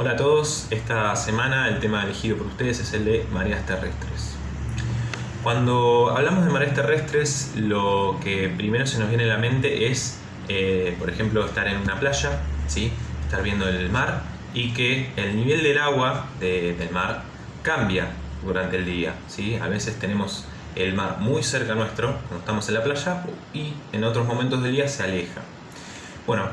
Hola a todos, esta semana el tema elegido por ustedes es el de mareas terrestres. Cuando hablamos de mareas terrestres, lo que primero se nos viene a la mente es, eh, por ejemplo, estar en una playa, ¿sí? estar viendo el mar y que el nivel del agua del mar cambia durante el día. ¿sí? A veces tenemos el mar muy cerca nuestro cuando estamos en la playa y en otros momentos del día se aleja. Bueno,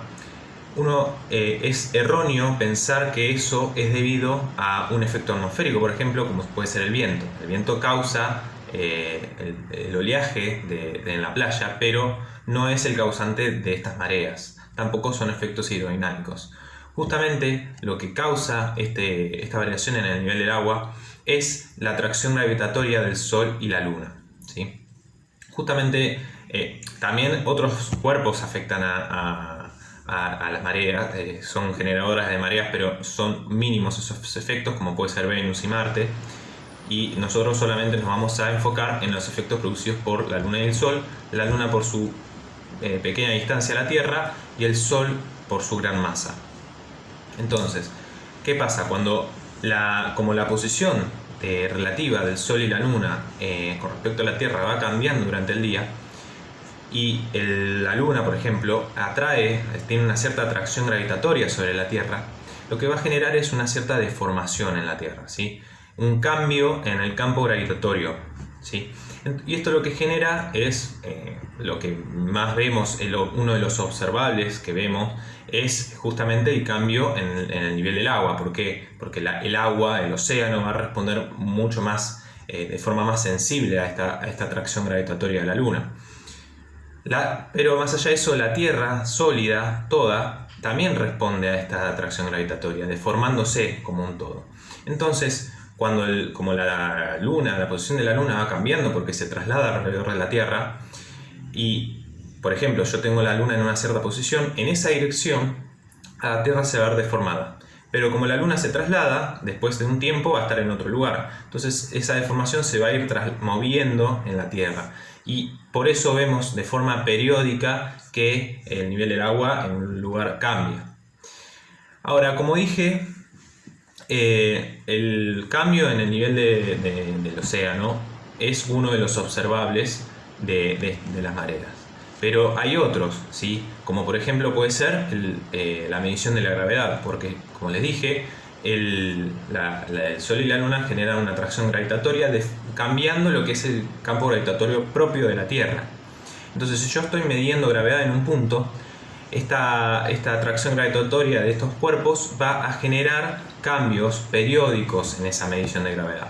uno eh, es erróneo pensar que eso es debido a un efecto atmosférico, por ejemplo, como puede ser el viento. El viento causa eh, el, oleaje en la playa, pero no es el causante de estas mareas. Tampoco son efectos hidrodinámicos. Justamente lo que causa este, esta variación en el nivel del agua es la atracción gravitatoria del Sol y la Luna. Justamente eh, también otros cuerpos afectan a, las mareas, eh, son generadoras de mareas, pero son mínimos esos efectos, como puede ser Venus y Marte, y nosotros solamente nos vamos a enfocar en los efectos producidos por la Luna y el Sol, la Luna por su eh, pequeña distancia a la Tierra y el Sol por su gran masa. Entonces, ¿qué pasa? Cuando la, como la posición eh, relativa del Sol y la Luna con respecto a la Tierra va cambiando durante el día, y la Luna, por ejemplo, atrae, tiene una cierta atracción gravitatoria sobre la Tierra, lo que va a generar es una cierta deformación en la Tierra, ¿sí? un cambio en el campo gravitatorio. ¿sí? Y esto lo que genera es, eh, lo que más vemos, uno de los observables que vemos, es justamente el cambio en, el nivel del agua. ¿Por qué? Porque el agua, el océano, va a responder mucho más, eh, de forma más sensible a esta atracción gravitatoria de la Luna pero más allá de eso, la Tierra sólida, toda, también responde a esta atracción gravitatoria, deformándose como un todo. Entonces, cuando como la Luna, la posición de la Luna va cambiando porque se traslada alrededor de la Tierra, y por ejemplo yo tengo la Luna en una cierta posición, en esa dirección la Tierra se va a ver deformada. Pero como la Luna se traslada, después de un tiempo va a estar en otro lugar. Entonces esa deformación se va a ir moviendo en la Tierra y por eso vemos de forma periódica que el nivel del agua en un lugar cambia. Ahora, como dije, eh, el cambio en el nivel del océano es uno de los observables de, las mareas. Pero hay otros, ¿sí? como por ejemplo puede ser eh, la medición de la gravedad, porque como les dije, el, Sol y la Luna generan una atracción gravitatoria cambiando lo que es el campo gravitatorio propio de la Tierra. Entonces si yo estoy midiendo gravedad en un punto, esta, atracción gravitatoria de estos cuerpos va a generar cambios periódicos en esa medición de gravedad.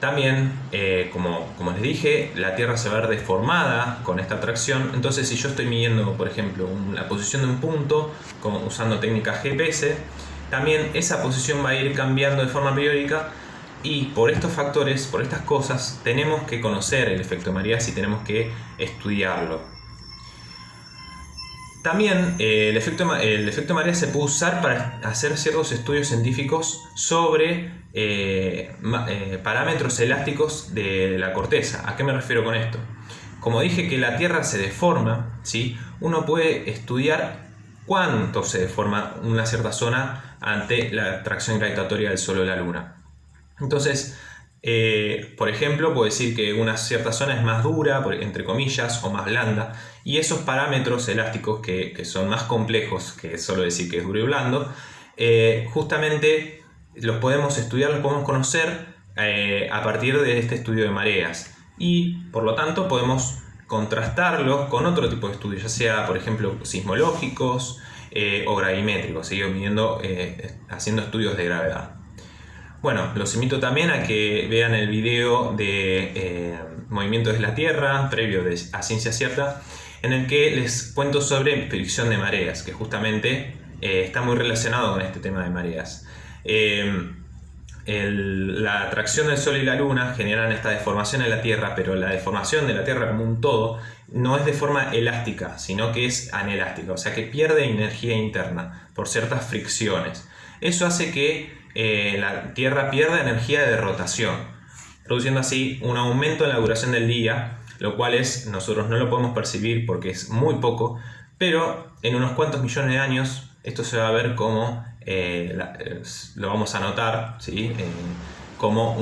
También, eh, como, les dije, la Tierra se va a ver deformada con esta atracción. Entonces, si yo estoy midiendo, por ejemplo, la posición de un punto usando técnicas GPS, también esa posición va a ir cambiando de forma periódica y por estos factores, por estas cosas, tenemos que conocer el efecto María y tenemos que estudiarlo. También eh, el, efecto, el efecto María se puede usar para hacer ciertos estudios científicos sobre eh, eh, parámetros elásticos de la corteza. ¿A qué me refiero con esto? Como dije que la Tierra se deforma, ¿sí? uno puede estudiar cuánto se deforma una cierta zona ante la atracción gravitatoria del Sol o la Luna. Entonces, eh, por ejemplo, puedo decir que una cierta zona es más dura, entre comillas, o más blanda, y esos parámetros elásticos que, son más complejos que solo decir que es duro y blando, eh, justamente los podemos estudiar, los podemos conocer eh, a partir de este estudio de mareas. Y, por lo tanto, podemos contrastarlos con otro tipo de estudios, ya sea, por ejemplo, sismológicos eh, o gravimétricos, midiendo, eh, haciendo estudios de gravedad. Bueno, los invito también a que vean el video de eh, Movimientos de la Tierra, previo a Ciencia Cierta, en el que les cuento sobre predicción de mareas, que justamente está muy relacionado con este tema de mareas la atracción del Sol y la Luna generan esta deformación en la Tierra, pero la deformación de la Tierra como un todo no es de forma elástica, sino que es anelástica, o sea que pierde energía interna por ciertas fricciones. Eso hace que eh, la Tierra pierda energía de rotación, produciendo así un aumento en la duración del día, lo cual es, nosotros no lo podemos percibir porque es muy poco, pero en unos cuantos millones de años esto se va a ver como lo vamos a notar ¿sí? como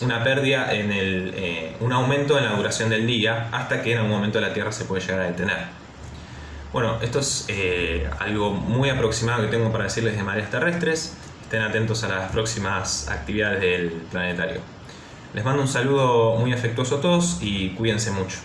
una pérdida en el, un aumento en la duración del día hasta que en algún momento la Tierra se puede llegar a detener. Bueno, esto es eh, algo muy aproximado que tengo para decirles de mareas terrestres. Estén atentos a las próximas actividades del planetario. Les mando un saludo muy afectuoso a todos y cuídense mucho.